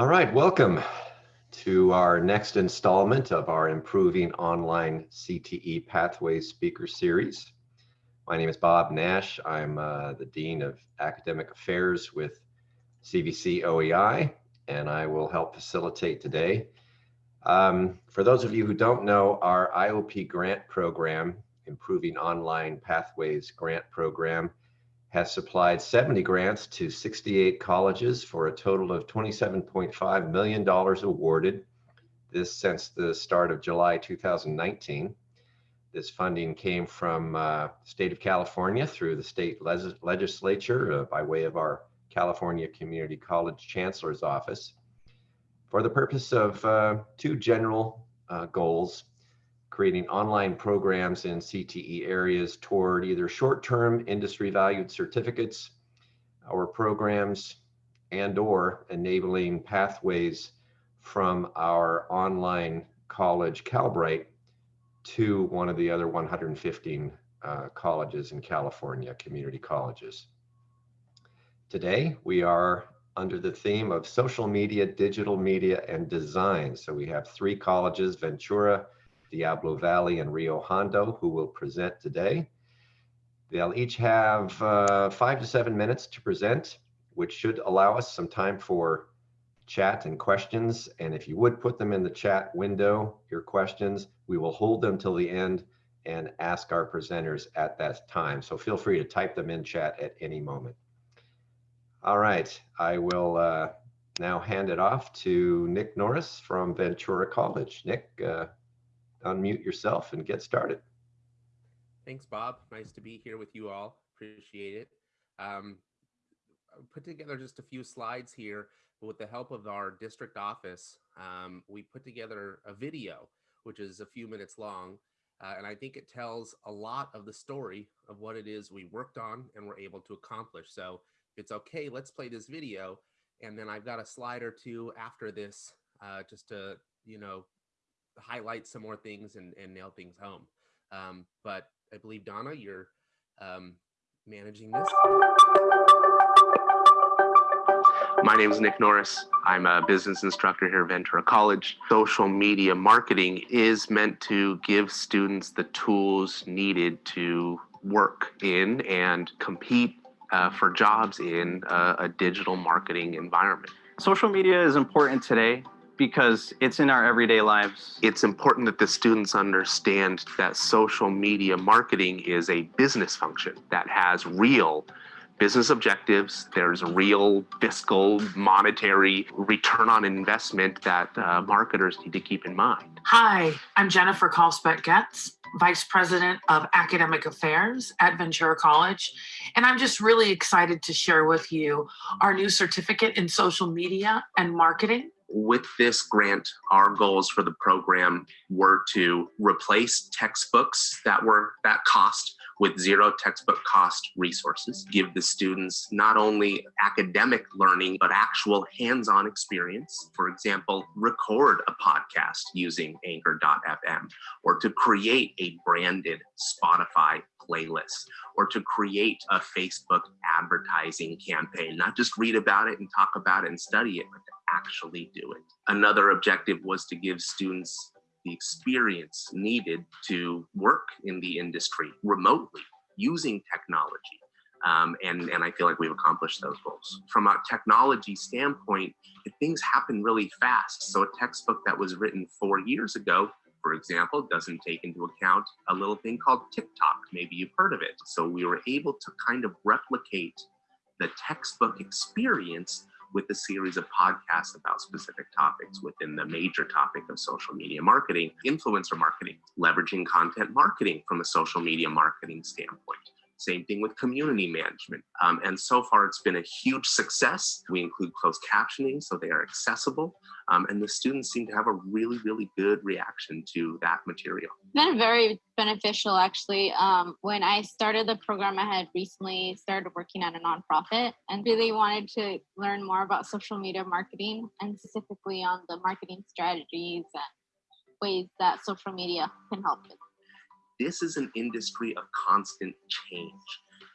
All right, welcome to our next installment of our Improving Online CTE Pathways Speaker Series. My name is Bob Nash. I'm uh, the Dean of Academic Affairs with CVC OEI, and I will help facilitate today. Um, for those of you who don't know, our IOP grant program, Improving Online Pathways Grant Program, has supplied 70 grants to 68 colleges for a total of $27.5 million awarded. This since the start of July 2019. This funding came from uh, state of California through the state legislature uh, by way of our California Community College Chancellor's Office for the purpose of uh, two general uh, goals creating online programs in CTE areas toward either short-term industry valued certificates or programs and or enabling pathways from our online college Calbright to one of the other 115 uh, colleges in California, community colleges. Today, we are under the theme of social media, digital media, and design. So we have three colleges, Ventura, Diablo Valley, and Rio Hondo, who will present today. They'll each have uh, five to seven minutes to present, which should allow us some time for chat and questions. And if you would put them in the chat window, your questions, we will hold them till the end and ask our presenters at that time. So feel free to type them in chat at any moment. All right, I will uh, now hand it off to Nick Norris from Ventura College. Nick, uh, unmute yourself and get started. Thanks, Bob. Nice to be here with you all. Appreciate it. Um, put together just a few slides here but with the help of our district office. Um, we put together a video, which is a few minutes long. Uh, and I think it tells a lot of the story of what it is we worked on and were able to accomplish. So if it's okay, let's play this video. And then I've got a slide or two after this uh, just to, you know, highlight some more things and, and nail things home. Um, but I believe Donna, you're um, managing this. My name is Nick Norris. I'm a business instructor here at Ventura College. Social media marketing is meant to give students the tools needed to work in and compete uh, for jobs in a, a digital marketing environment. Social media is important today because it's in our everyday lives. It's important that the students understand that social media marketing is a business function that has real business objectives. There's real fiscal, monetary return on investment that uh, marketers need to keep in mind. Hi, I'm Jennifer Kalsbeck Getz, Vice President of Academic Affairs at Ventura College. And I'm just really excited to share with you our new certificate in social media and marketing with this grant, our goals for the program were to replace textbooks that were that cost with zero textbook cost resources, give the students not only academic learning, but actual hands-on experience. For example, record a podcast using anchor.fm or to create a branded Spotify playlist or to create a Facebook advertising campaign, not just read about it and talk about it and study it, but to actually do it. Another objective was to give students the experience needed to work in the industry remotely using technology. Um, and, and I feel like we've accomplished those goals. From a technology standpoint, things happen really fast. So a textbook that was written four years ago, for example, doesn't take into account a little thing called TikTok. Maybe you've heard of it. So we were able to kind of replicate the textbook experience with a series of podcasts about specific topics within the major topic of social media marketing, influencer marketing, leveraging content marketing from a social media marketing standpoint. Same thing with community management. Um, and so far, it's been a huge success. We include closed captioning so they are accessible. Um, and the students seem to have a really, really good reaction to that material. Been very beneficial, actually. Um, when I started the program, I had recently started working at a nonprofit and really wanted to learn more about social media marketing and specifically on the marketing strategies and ways that social media can help with this is an industry of constant change.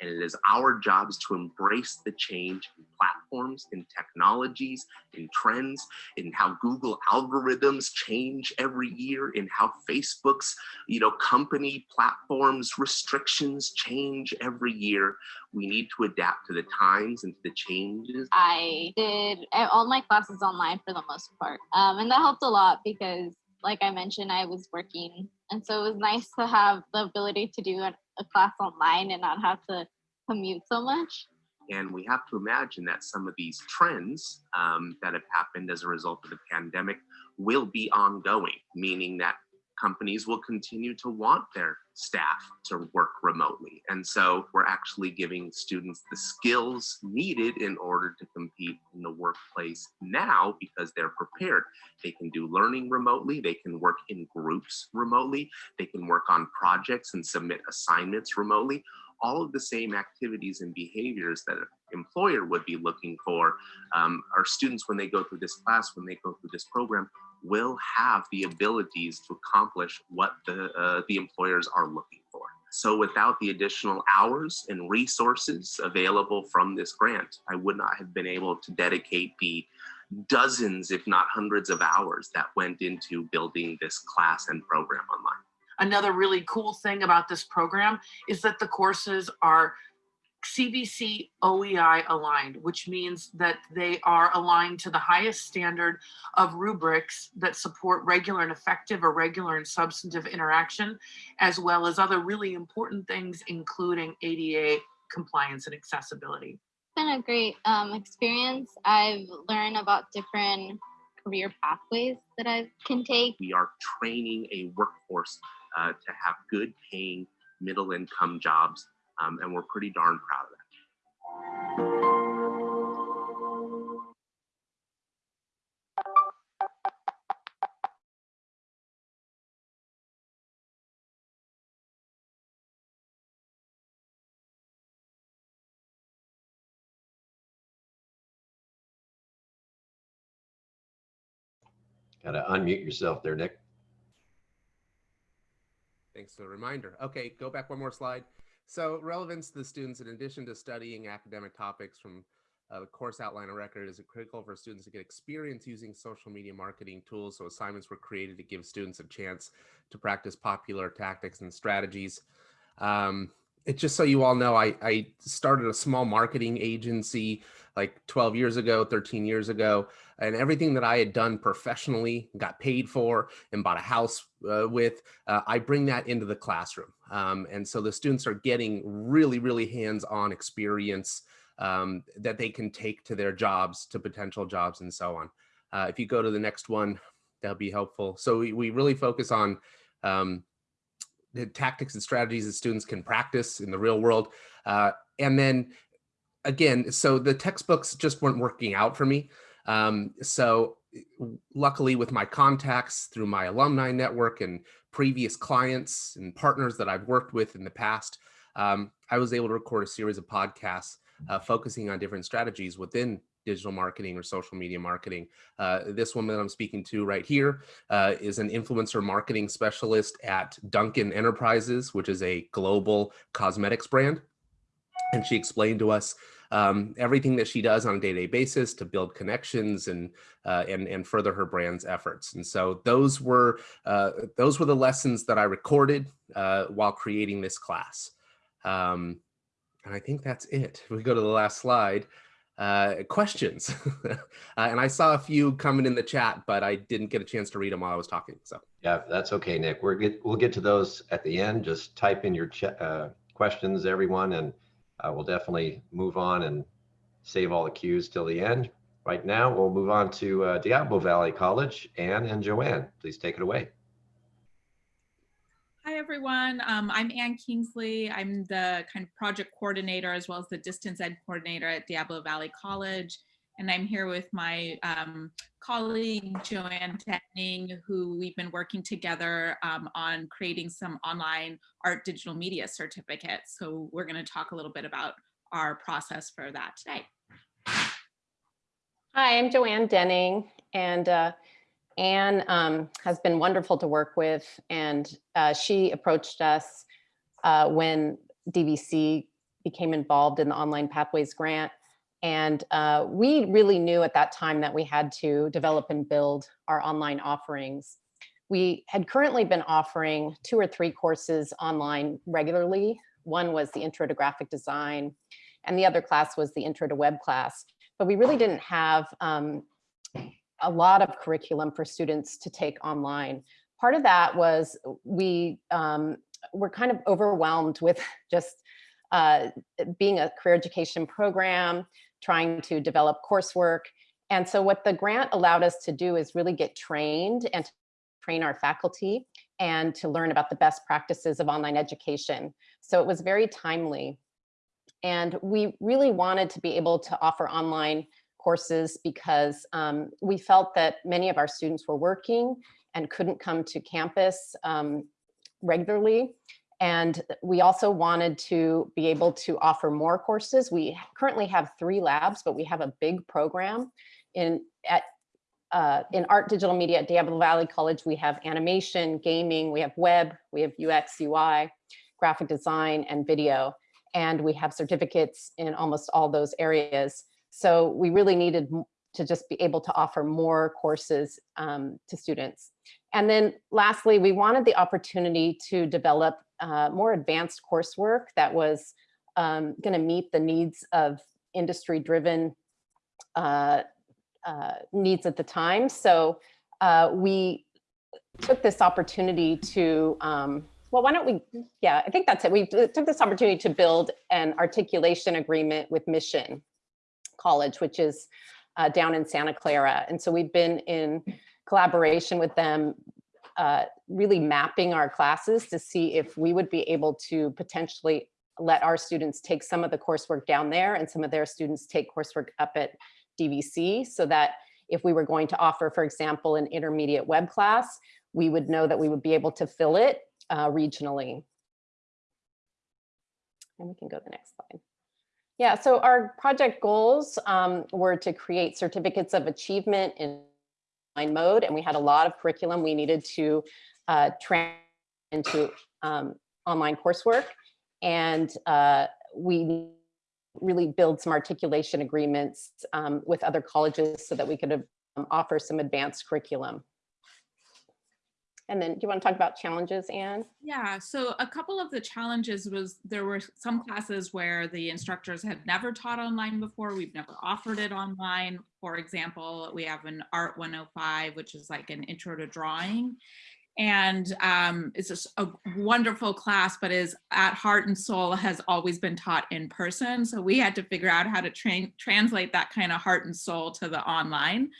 And it is our jobs to embrace the change in platforms, in technologies, in trends, in how Google algorithms change every year, in how Facebook's, you know, company platforms restrictions change every year. We need to adapt to the times and to the changes. I did uh, all my classes online for the most part. Um, and that helped a lot because, like I mentioned, I was working. And so it was nice to have the ability to do a, class online and not have to commute so much. And we have to imagine that some of these trends um, that have happened as a result of the pandemic will be ongoing, meaning that companies will continue to want their staff to work remotely. And so we're actually giving students the skills needed in order to compete in the workplace now because they're prepared. They can do learning remotely, they can work in groups remotely, they can work on projects and submit assignments remotely. All of the same activities and behaviors that an employer would be looking for um, our students when they go through this class, when they go through this program, will have the abilities to accomplish what the, uh, the employers are looking for. So without the additional hours and resources available from this grant, I would not have been able to dedicate the dozens, if not hundreds of hours that went into building this class and program online. Another really cool thing about this program is that the courses are CVC OEI aligned, which means that they are aligned to the highest standard of rubrics that support regular and effective or regular and substantive interaction, as well as other really important things, including ADA compliance and accessibility. It's been a great um, experience. I've learned about different career pathways that I can take. We are training a workforce uh, to have good paying middle income jobs um, and we're pretty darn proud of that. Got to unmute yourself there, Nick. Thanks for the reminder. Okay, go back one more slide. So relevance to the students, in addition to studying academic topics from uh, the course outline and record, is critical for students to get experience using social media marketing tools. So assignments were created to give students a chance to practice popular tactics and strategies. Um, it just so you all know, I, I started a small marketing agency like 12 years ago, 13 years ago, and everything that I had done professionally, got paid for, and bought a house uh, with, uh, I bring that into the classroom. Um, and so the students are getting really, really hands-on experience um, that they can take to their jobs, to potential jobs, and so on. Uh, if you go to the next one, that'll be helpful. So we, we really focus on um, tactics and strategies that students can practice in the real world. Uh, and then again, so the textbooks just weren't working out for me. Um, so luckily with my contacts through my alumni network and previous clients and partners that I've worked with in the past, um, I was able to record a series of podcasts uh, focusing on different strategies within digital marketing or social media marketing. Uh, this woman I'm speaking to right here uh, is an influencer marketing specialist at Duncan Enterprises, which is a global cosmetics brand. And she explained to us um, everything that she does on a day-to-day -day basis to build connections and, uh, and, and further her brand's efforts. And so those were, uh, those were the lessons that I recorded uh, while creating this class. Um, and I think that's it. If We go to the last slide uh, questions. uh, and I saw a few coming in the chat, but I didn't get a chance to read them while I was talking. So yeah, that's okay, Nick. We're get, we'll get to those at the end. Just type in your uh, questions, everyone, and uh, we'll definitely move on and save all the cues till the end. Right now, we'll move on to uh, Diablo Valley College. Anne and Joanne, please take it away. Everyone. Um, I'm Ann Kingsley. I'm the kind of project coordinator as well as the distance ed coordinator at Diablo Valley College. And I'm here with my um, colleague, Joanne Denning, who we've been working together um, on creating some online art digital media certificates. So we're going to talk a little bit about our process for that today. Hi, I'm Joanne Denning, and uh, Anne um, has been wonderful to work with, and uh, she approached us uh, when DVC became involved in the Online Pathways Grant. And uh, we really knew at that time that we had to develop and build our online offerings. We had currently been offering two or three courses online regularly. One was the Intro to Graphic Design, and the other class was the Intro to Web class. But we really didn't have um, a lot of curriculum for students to take online. Part of that was we um, were kind of overwhelmed with just uh, being a career education program, trying to develop coursework. And so what the grant allowed us to do is really get trained and train our faculty and to learn about the best practices of online education. So it was very timely. And we really wanted to be able to offer online courses because um, we felt that many of our students were working and couldn't come to campus um, regularly. And we also wanted to be able to offer more courses. We currently have three labs, but we have a big program in at uh, in art digital media at Diablo Valley College. We have animation, gaming, we have web, we have UX, UI, graphic design, and video. And we have certificates in almost all those areas. So we really needed to just be able to offer more courses um, to students. And then lastly, we wanted the opportunity to develop uh, more advanced coursework that was um, going to meet the needs of industry driven uh, uh, needs at the time. So uh, we took this opportunity to, um, well, why don't we, yeah, I think that's it. We took this opportunity to build an articulation agreement with Mission College, which is uh, down in Santa Clara. And so we've been in collaboration with them uh, really mapping our classes to see if we would be able to potentially let our students take some of the coursework down there and some of their students take coursework up at DVC so that if we were going to offer, for example, an intermediate web class, we would know that we would be able to fill it uh, regionally. And we can go to the next slide. Yeah, so our project goals um, were to create certificates of achievement in online mode and we had a lot of curriculum we needed to uh, train into um, online coursework and uh, we really build some articulation agreements um, with other colleges so that we could um, offer some advanced curriculum. And then do you want to talk about challenges, Anne? Yeah, so a couple of the challenges was there were some classes where the instructors had never taught online before. We've never offered it online. For example, we have an Art 105, which is like an intro to drawing. And um, it's just a wonderful class, but is at heart and soul has always been taught in person. So we had to figure out how to train, translate that kind of heart and soul to the online.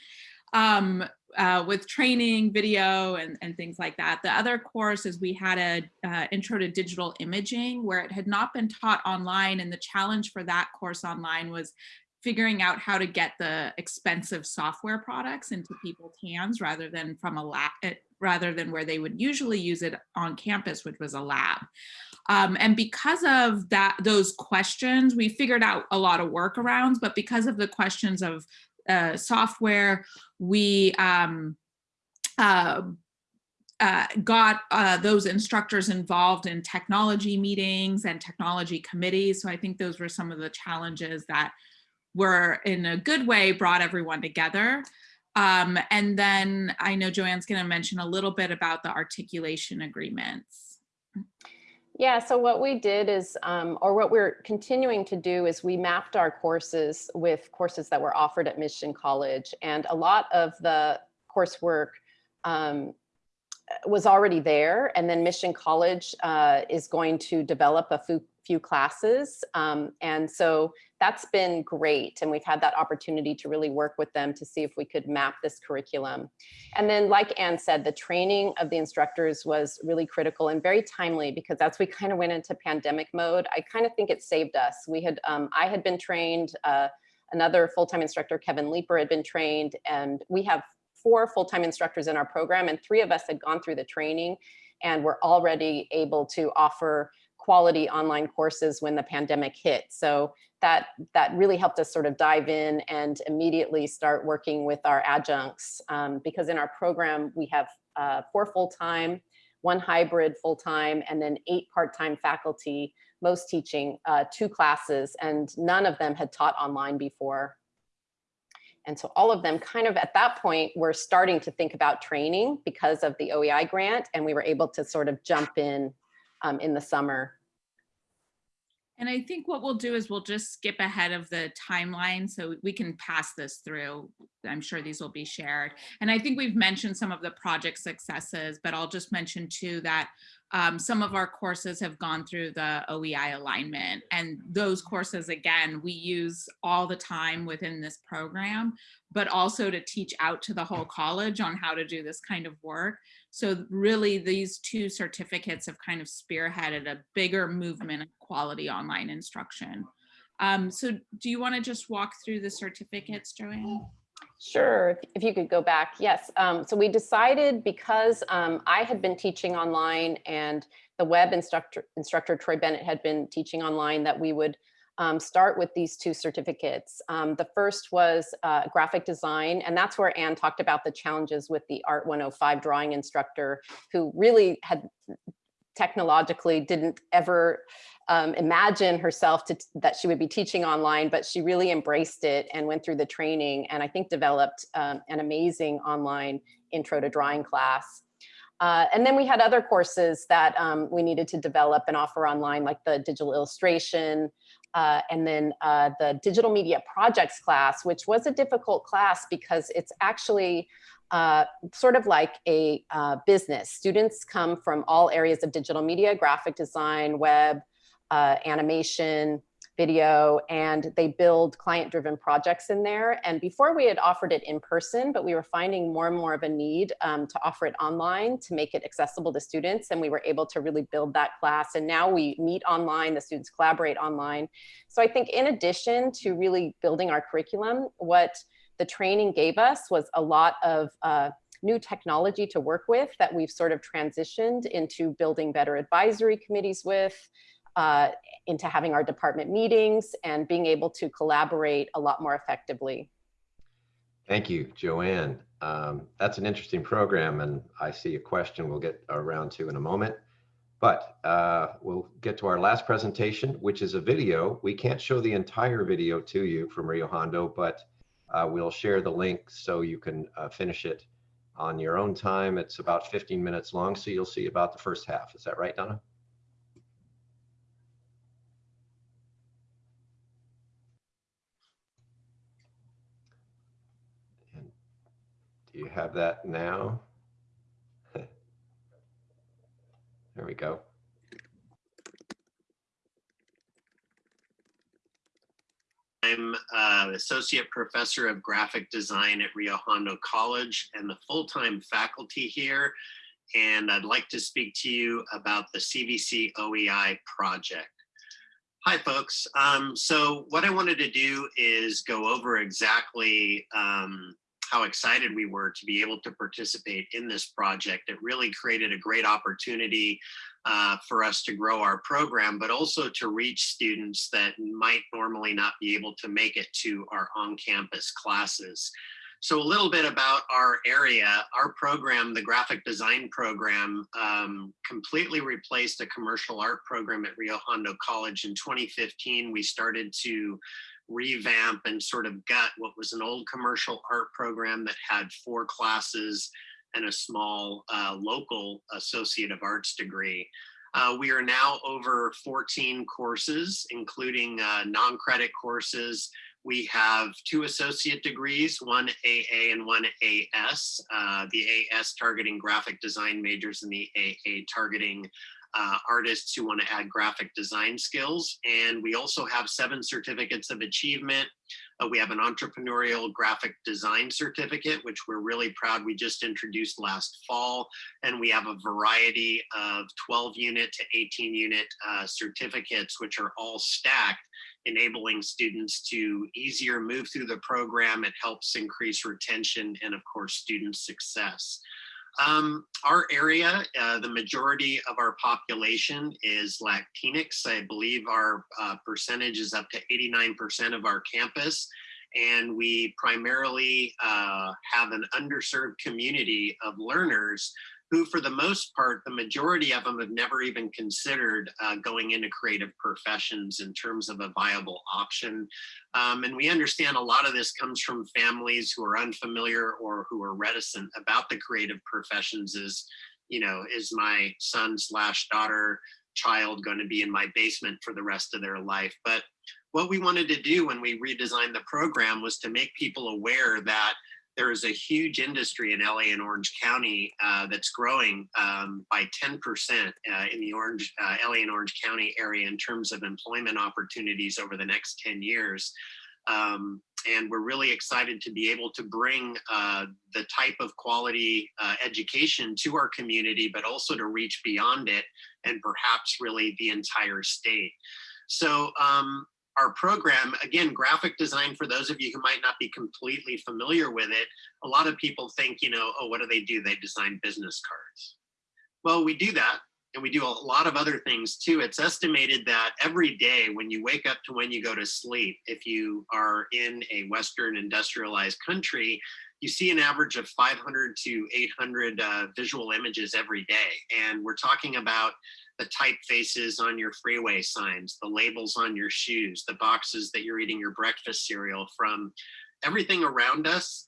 Um, uh, with training, video, and, and things like that. The other course is we had a uh, intro to digital imaging where it had not been taught online. And the challenge for that course online was figuring out how to get the expensive software products into people's hands rather than from a lab, eh, rather than where they would usually use it on campus, which was a lab. Um, and because of that, those questions, we figured out a lot of workarounds, but because of the questions of uh, software. We um, uh, uh, got uh, those instructors involved in technology meetings and technology committees. So I think those were some of the challenges that were in a good way brought everyone together. Um, and then I know Joanne's going to mention a little bit about the articulation agreements. Yeah, so what we did is, um, or what we're continuing to do is we mapped our courses with courses that were offered at Mission College. And a lot of the coursework um, was already there. And then Mission College uh, is going to develop a few, few classes. Um, and so that's been great. And we've had that opportunity to really work with them to see if we could map this curriculum. And then like Anne said, the training of the instructors was really critical and very timely because as we kind of went into pandemic mode, I kind of think it saved us. We had, um, I had been trained, uh, another full-time instructor, Kevin Leeper had been trained, and we have four full-time instructors in our program and three of us had gone through the training and were already able to offer quality online courses when the pandemic hit. So that, that really helped us sort of dive in and immediately start working with our adjuncts um, because in our program we have uh, four full-time, one hybrid full-time, and then eight part-time faculty most teaching uh, two classes and none of them had taught online before. And so all of them kind of at that point were starting to think about training because of the OEI grant and we were able to sort of jump in um, in the summer. And I think what we'll do is we'll just skip ahead of the timeline so we can pass this through. I'm sure these will be shared. And I think we've mentioned some of the project successes, but I'll just mention too that um, some of our courses have gone through the OEI alignment and those courses, again, we use all the time within this program, but also to teach out to the whole college on how to do this kind of work. So really these two certificates have kind of spearheaded a bigger movement of quality online instruction. Um, so do you wanna just walk through the certificates, Joanne? Sure, if- you could go back, yes. Um, so we decided because um, I had been teaching online and the web instructor, instructor Troy Bennett had been teaching online that we would um, start with these two certificates. Um, the first was uh, graphic design, and that's where Anne talked about the challenges with the Art 105 drawing instructor who really had technologically didn't ever um, imagine herself to, that she would be teaching online, but she really embraced it and went through the training and I think developed um, an amazing online intro to drawing class. Uh, and then we had other courses that um, we needed to develop and offer online, like the digital illustration, uh, and then uh, the digital media projects class, which was a difficult class because it's actually uh, sort of like a uh, business. Students come from all areas of digital media, graphic design, web, uh, animation, video, and they build client-driven projects in there. And before we had offered it in person, but we were finding more and more of a need um, to offer it online to make it accessible to students. And we were able to really build that class. And now we meet online, the students collaborate online. So I think in addition to really building our curriculum, what the training gave us was a lot of uh, new technology to work with that we've sort of transitioned into building better advisory committees with, uh, into having our department meetings and being able to collaborate a lot more effectively. Thank you, Joanne. Um, that's an interesting program, and I see a question we'll get around to in a moment. But uh, we'll get to our last presentation, which is a video. We can't show the entire video to you from Rio Hondo, but uh, we'll share the link so you can uh, finish it on your own time. It's about 15 minutes long, so you'll see about the first half. Is that right, Donna? And do you have that now? there we go. I'm uh, Associate Professor of Graphic Design at Rio Hondo College and the full-time faculty here. And I'd like to speak to you about the CVC OEI project. Hi, folks. Um, so what I wanted to do is go over exactly um, how excited we were to be able to participate in this project. It really created a great opportunity uh, for us to grow our program, but also to reach students that might normally not be able to make it to our on-campus classes. So a little bit about our area, our program, the graphic design program, um, completely replaced a commercial art program at Rio Hondo College. In 2015, we started to revamp and sort of gut what was an old commercial art program that had four classes and a small uh, local Associate of Arts degree. Uh, we are now over 14 courses, including uh, non-credit courses. We have two associate degrees, one AA and one AS. Uh, the AS targeting graphic design majors and the AA targeting uh, artists who want to add graphic design skills. And we also have seven certificates of achievement. Uh, we have an entrepreneurial graphic design certificate, which we're really proud we just introduced last fall. And we have a variety of 12 unit to 18 unit uh, certificates, which are all stacked enabling students to easier move through the program. It helps increase retention and of course, student success. Um, our area, uh, the majority of our population is Latinx. I believe our uh, percentage is up to 89% of our campus. And we primarily uh, have an underserved community of learners who for the most part, the majority of them have never even considered uh, going into creative professions in terms of a viable option. Um, and we understand a lot of this comes from families who are unfamiliar or who are reticent about the creative professions is, you know, is my son slash daughter child going to be in my basement for the rest of their life? But what we wanted to do when we redesigned the program was to make people aware that there is a huge industry in LA and Orange County uh, that's growing um, by 10% uh, in the Orange, uh, LA and Orange County area in terms of employment opportunities over the next 10 years. Um, and we're really excited to be able to bring uh, the type of quality uh, education to our community, but also to reach beyond it and perhaps really the entire state. So um, our program, again, graphic design, for those of you who might not be completely familiar with it, a lot of people think, you know, oh, what do they do? They design business cards. Well, we do that and we do a lot of other things too. It's estimated that every day when you wake up to when you go to sleep, if you are in a Western industrialized country, you see an average of 500 to 800 uh, visual images every day. And we're talking about the typefaces on your freeway signs, the labels on your shoes, the boxes that you're eating your breakfast cereal from, everything around us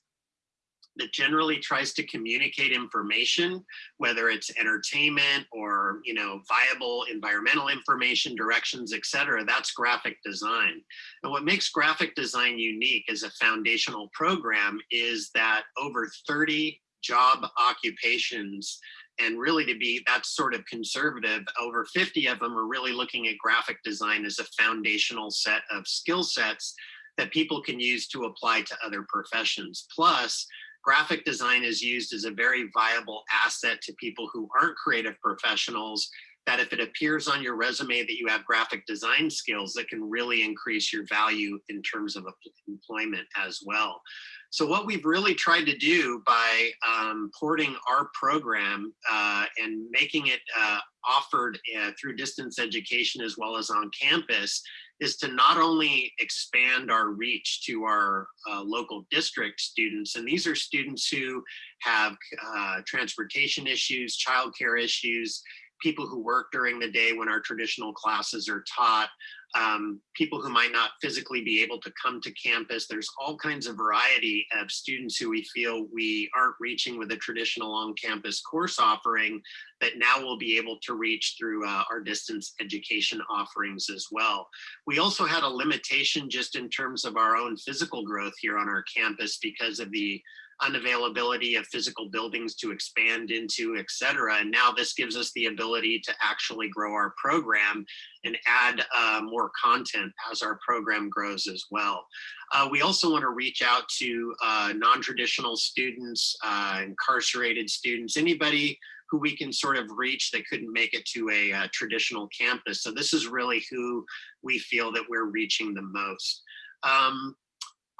that generally tries to communicate information, whether it's entertainment or you know viable environmental information, directions, etc. That's graphic design. And what makes graphic design unique as a foundational program is that over 30 job occupations and really to be that sort of conservative, over 50 of them are really looking at graphic design as a foundational set of skill sets that people can use to apply to other professions. Plus, graphic design is used as a very viable asset to people who aren't creative professionals that if it appears on your resume that you have graphic design skills that can really increase your value in terms of employment as well. So what we've really tried to do by um, porting our program uh, and making it uh, offered uh, through distance education as well as on campus is to not only expand our reach to our uh, local district students, and these are students who have uh, transportation issues, childcare issues, people who work during the day when our traditional classes are taught, um, people who might not physically be able to come to campus. There's all kinds of variety of students who we feel we aren't reaching with a traditional on-campus course offering that now we'll be able to reach through uh, our distance education offerings as well. We also had a limitation just in terms of our own physical growth here on our campus because of the unavailability of physical buildings to expand into, et cetera. And now this gives us the ability to actually grow our program and add uh, more content as our program grows as well. Uh, we also want to reach out to uh, non-traditional students, uh, incarcerated students, anybody who we can sort of reach that couldn't make it to a uh, traditional campus. So this is really who we feel that we're reaching the most. Um,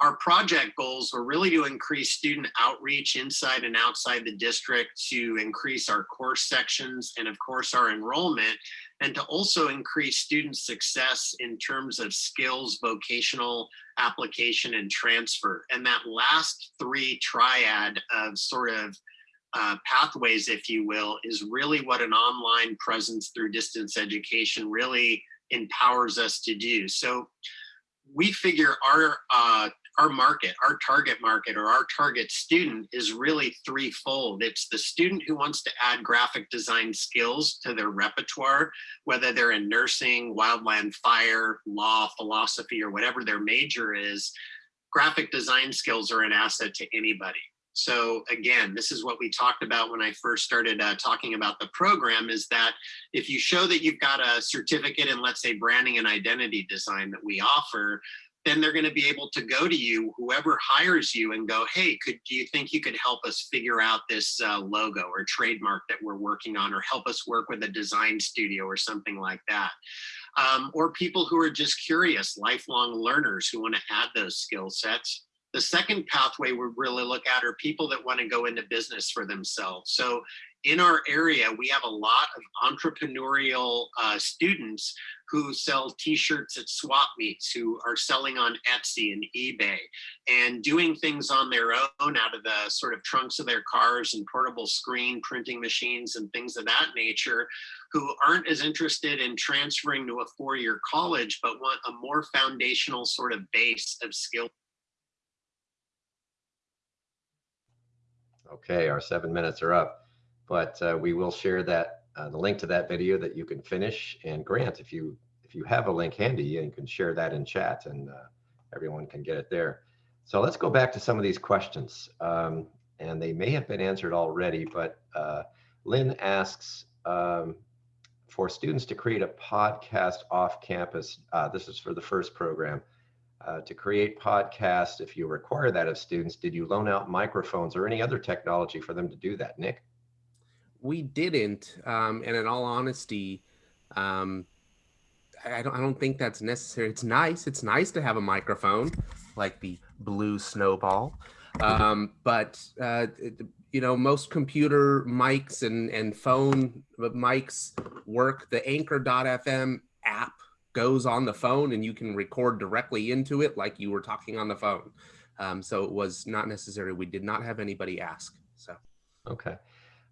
our project goals were really to increase student outreach inside and outside the district to increase our course sections and of course our enrollment and to also increase student success in terms of skills, vocational application and transfer. And that last three triad of sort of uh, pathways, if you will, is really what an online presence through distance education really empowers us to do. So we figure our uh, our market, our target market or our target student is really threefold. It's the student who wants to add graphic design skills to their repertoire, whether they're in nursing, wildland fire, law, philosophy, or whatever their major is, graphic design skills are an asset to anybody. So again, this is what we talked about when I first started uh, talking about the program is that if you show that you've got a certificate in, let's say, branding and identity design that we offer, then they're going to be able to go to you, whoever hires you, and go, "Hey, could do you think you could help us figure out this uh, logo or trademark that we're working on, or help us work with a design studio or something like that?" Um, or people who are just curious, lifelong learners who want to add those skill sets. The second pathway we really look at are people that want to go into business for themselves. So in our area, we have a lot of entrepreneurial uh, students who sell t-shirts at swap meets, who are selling on Etsy and eBay and doing things on their own out of the sort of trunks of their cars and portable screen printing machines and things of that nature, who aren't as interested in transferring to a four-year college, but want a more foundational sort of base of skill Okay, our seven minutes are up, but uh, we will share that uh, the link to that video that you can finish. And Grant, if you if you have a link handy, and can share that in chat, and uh, everyone can get it there. So let's go back to some of these questions, um, and they may have been answered already. But uh, Lynn asks um, for students to create a podcast off campus. Uh, this is for the first program. Uh, to create podcasts, if you require that of students, did you loan out microphones or any other technology for them to do that, Nick? We didn't, um, and in all honesty, um, I don't, I don't think that's necessary. It's nice. It's nice to have a microphone like the blue snowball. Um, but, uh, you know, most computer mics and, and phone mics work. The anchor.fm app goes on the phone and you can record directly into it like you were talking on the phone. Um, so it was not necessary. We did not have anybody ask. So, okay.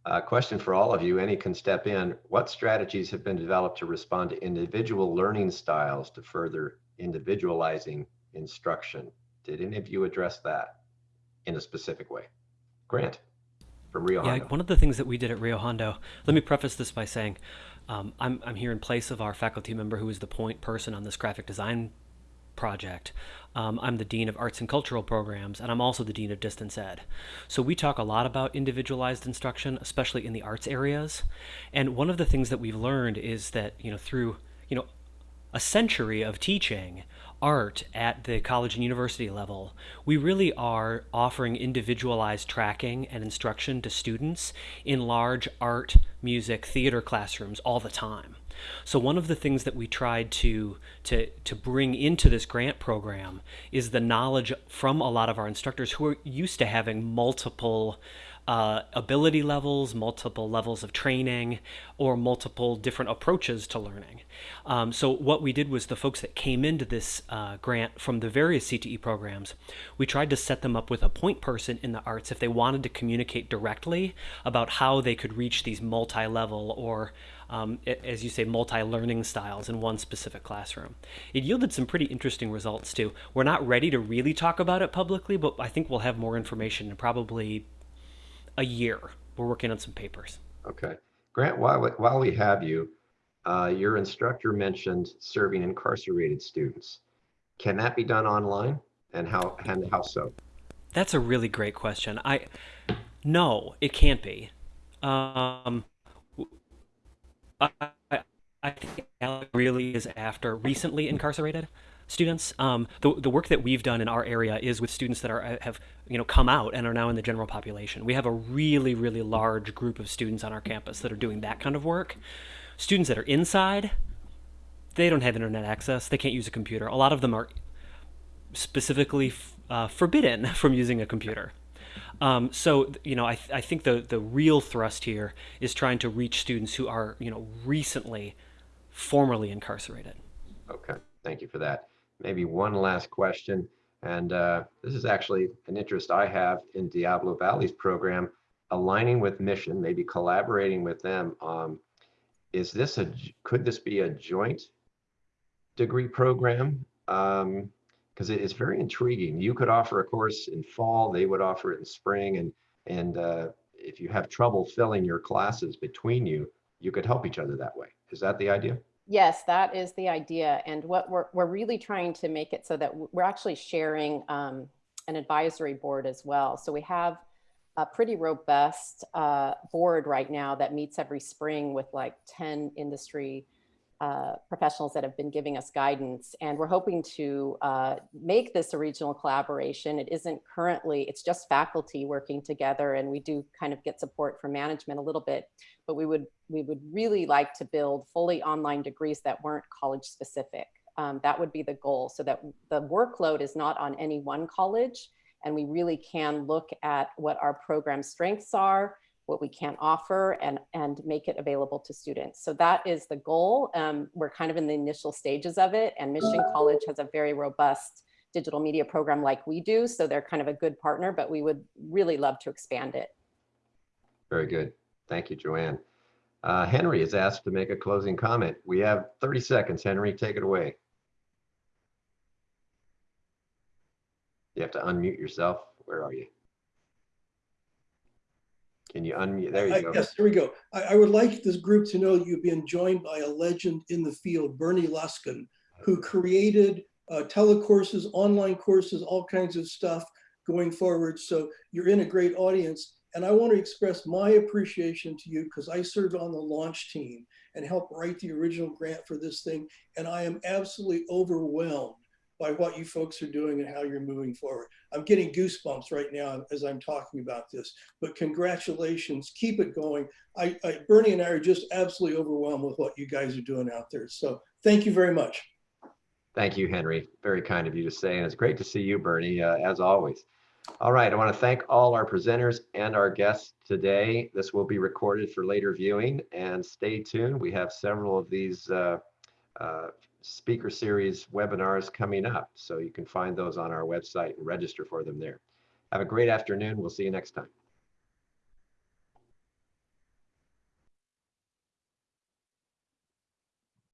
Uh, question for all of you, any can step in. What strategies have been developed to respond to individual learning styles to further individualizing instruction? Did any of you address that in a specific way? Grant from Rio yeah, Hondo. one of the things that we did at Rio Hondo, let me preface this by saying um, I'm, I'm here in place of our faculty member who is the point person on this graphic design project. Um, I'm the Dean of Arts and Cultural Programs, and I'm also the Dean of Distance Ed. So we talk a lot about individualized instruction, especially in the arts areas. And one of the things that we've learned is that, you know, through, you know, a century of teaching, art at the college and university level, we really are offering individualized tracking and instruction to students in large art, music, theater classrooms all the time. So one of the things that we tried to, to, to bring into this grant program is the knowledge from a lot of our instructors who are used to having multiple uh, ability levels, multiple levels of training, or multiple different approaches to learning. Um, so what we did was the folks that came into this uh, grant from the various CTE programs, we tried to set them up with a point person in the arts if they wanted to communicate directly about how they could reach these multi-level or um, as you say, multi-learning styles in one specific classroom. It yielded some pretty interesting results too. We're not ready to really talk about it publicly, but I think we'll have more information in probably a year. We're working on some papers. Okay. Grant, while, we- while we have you, uh, your instructor mentioned serving incarcerated students. Can that be done online and how, and how so? That's a really great question. I no, it can't be. Um, I, I, I think Alec really is after recently incarcerated students. Um, the, the work that we've done in our area is with students that are have you know come out and are now in the general population. We have a really really large group of students on our campus that are doing that kind of work. Students that are inside, they don't have internet access. They can't use a computer. A lot of them are specifically uh, forbidden from using a computer. Um, so you know, I, th I think the the real thrust here is trying to reach students who are you know recently, formerly incarcerated. Okay, thank you for that. Maybe one last question, and uh, this is actually an interest I have in Diablo Valley's program, aligning with Mission, maybe collaborating with them. Um, is this a could this be a joint degree program? Um, because it is very intriguing. You could offer a course in fall, they would offer it in spring, and and uh, if you have trouble filling your classes between you, you could help each other that way. Is that the idea? Yes, that is the idea. And what we're, we're really trying to make it so that we're actually sharing um, an advisory board as well. So we have a pretty robust uh, board right now that meets every spring with like 10 industry uh, professionals that have been giving us guidance. And we're hoping to uh, make this a regional collaboration. It isn't currently, it's just faculty working together and we do kind of get support from management a little bit, but we would, we would really like to build fully online degrees that weren't college specific. Um, that would be the goal so that the workload is not on any one college And we really can look at what our program strengths are, what we can offer and, and make it available to students. So that is the goal. Um, we're kind of in the initial stages of it and Mission College has a very robust digital media program like we do. So they're kind of a good partner, but we would really love to expand it. Very good. Thank you, Joanne. Uh, Henry is asked to make a closing comment. We have 30 seconds. Henry, take it away. You have to unmute yourself. Where are you? Can you unmute? There I- you go. Yes, there we go. I, I would like this group to know you've been joined by a legend in the field, Bernie Luskin, who created uh, telecourses, online courses, all kinds of stuff going forward. So you're in a great audience. And I want to express my appreciation to you because I served on the launch team and helped write the original grant for this thing. And I am absolutely overwhelmed by what you folks are doing and how you're moving forward. I'm getting goosebumps right now as I'm talking about this, but congratulations, keep it going. I, I, Bernie and I are just absolutely overwhelmed with what you guys are doing out there. So thank you very much. Thank you, Henry. Very kind of you to say, and it's great to see you, Bernie, uh, as always. All right, I want to thank all our presenters and our guests today. This will be recorded for later viewing, and stay tuned. We have several of these uh, uh, speaker series webinars coming up, so you can find those on our website and register for them there. Have a great afternoon. We'll see you next time.